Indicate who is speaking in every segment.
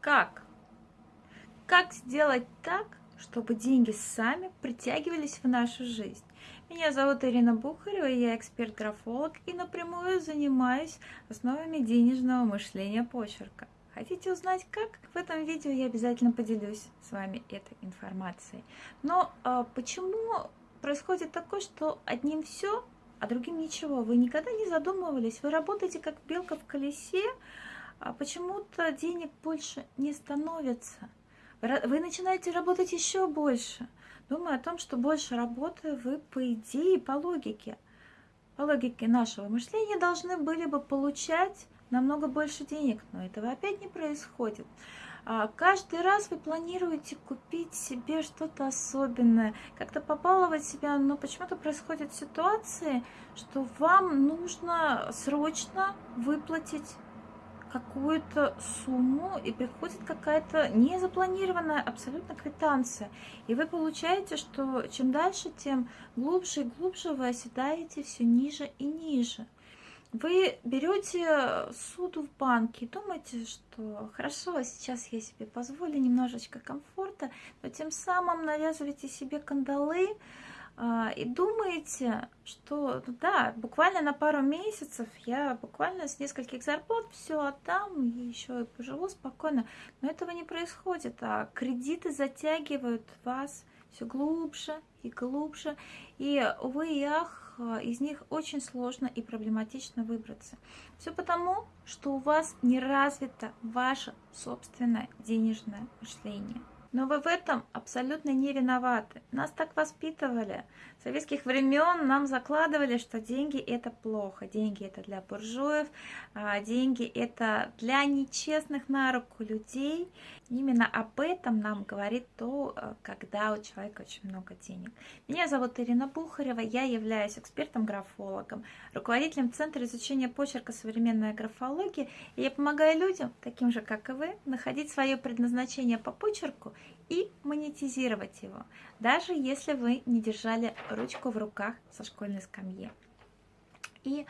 Speaker 1: Как? Как сделать так, чтобы деньги сами притягивались в нашу жизнь? Меня зовут Ирина Бухарева, я эксперт-графолог и напрямую занимаюсь основами денежного мышления почерка. Хотите узнать как? В этом видео я обязательно поделюсь с вами этой информацией. Но а, почему происходит такое, что одним все, а другим ничего? Вы никогда не задумывались? Вы работаете как белка в колесе, почему-то денег больше не становится. Вы начинаете работать еще больше, думая о том, что больше работы вы, по идее, по логике, по логике нашего мышления должны были бы получать намного больше денег, но этого опять не происходит. А каждый раз вы планируете купить себе что-то особенное, как-то побаловать себя, но почему-то происходят ситуации, что вам нужно срочно выплатить какую-то сумму и приходит какая-то незапланированная абсолютно квитанция. И вы получаете, что чем дальше, тем глубже и глубже вы оседаете все ниже и ниже. Вы берете суду в банке и думаете, что хорошо, сейчас я себе позволю немножечко комфорта, но тем самым навязываете себе кандалы, и думаете, что ну да, буквально на пару месяцев я буквально с нескольких зарплат все отдам и еще и поживу спокойно. Но этого не происходит, а кредиты затягивают вас все глубже и глубже. И, увы и ах, из них очень сложно и проблематично выбраться. Все потому, что у вас не развито ваше собственное денежное мышление. Но вы в этом абсолютно не виноваты. Нас так воспитывали. С советских времен нам закладывали, что деньги это плохо. Деньги это для буржуев, а деньги это для нечестных на руку людей. Именно об этом нам говорит то, э, когда у человека очень много денег. Меня зовут Ирина Бухарева, я являюсь экспертом-графологом, руководителем Центра изучения почерка современная графология, и я помогаю людям, таким же как и вы, находить свое предназначение по почерку и монетизировать его, даже если вы не держали ручку в руках со школьной скамьи. И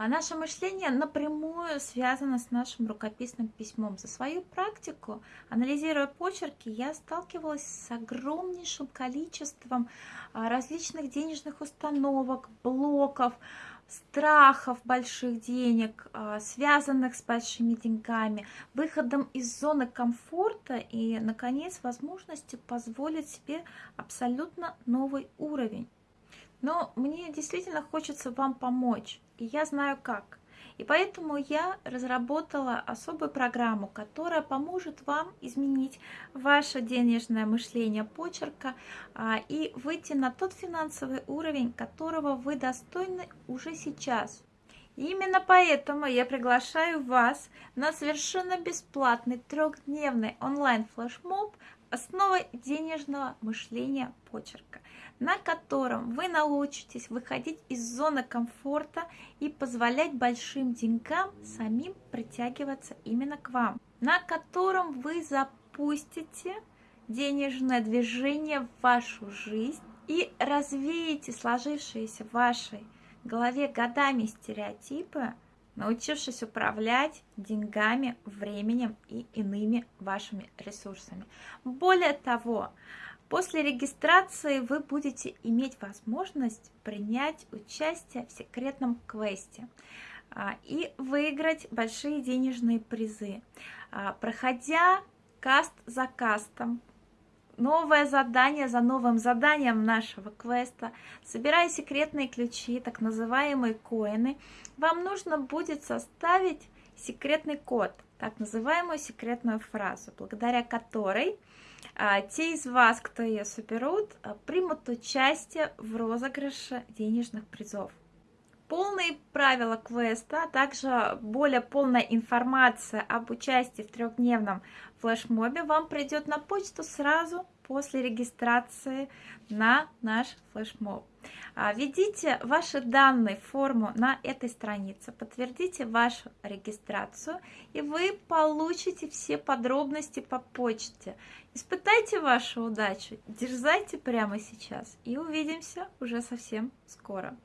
Speaker 1: а наше мышление напрямую связано с нашим рукописным письмом. За свою практику, анализируя почерки, я сталкивалась с огромнейшим количеством а, различных денежных установок, блоков, страхов больших денег, а, связанных с большими деньгами, выходом из зоны комфорта и, наконец, возможностью позволить себе абсолютно новый уровень. Но мне действительно хочется вам помочь, и я знаю как. И поэтому я разработала особую программу, которая поможет вам изменить ваше денежное мышление почерка а, и выйти на тот финансовый уровень, которого вы достойны уже сейчас. Именно поэтому я приглашаю вас на совершенно бесплатный трехдневный онлайн-флешмоб «Основы денежного мышления почерка» на котором вы научитесь выходить из зоны комфорта и позволять большим деньгам самим притягиваться именно к вам, на котором вы запустите денежное движение в вашу жизнь и развеете сложившиеся в вашей голове годами стереотипы, научившись управлять деньгами, временем и иными вашими ресурсами. Более того, После регистрации вы будете иметь возможность принять участие в секретном квесте а, и выиграть большие денежные призы. А, проходя каст за кастом, новое задание за новым заданием нашего квеста, собирая секретные ключи, так называемые коины, вам нужно будет составить секретный код, так называемую секретную фразу, благодаря которой а, те из вас, кто ее соберут, а, примут участие в розыгрыше денежных призов. Полные правила квеста, а также более полная информация об участии в трехдневном флешмобе вам придет на почту сразу после регистрации на наш флешмоб. А, введите ваши данные в форму на этой странице, подтвердите вашу регистрацию, и вы получите все подробности по почте. Испытайте вашу удачу, дерзайте прямо сейчас, и увидимся уже совсем скоро.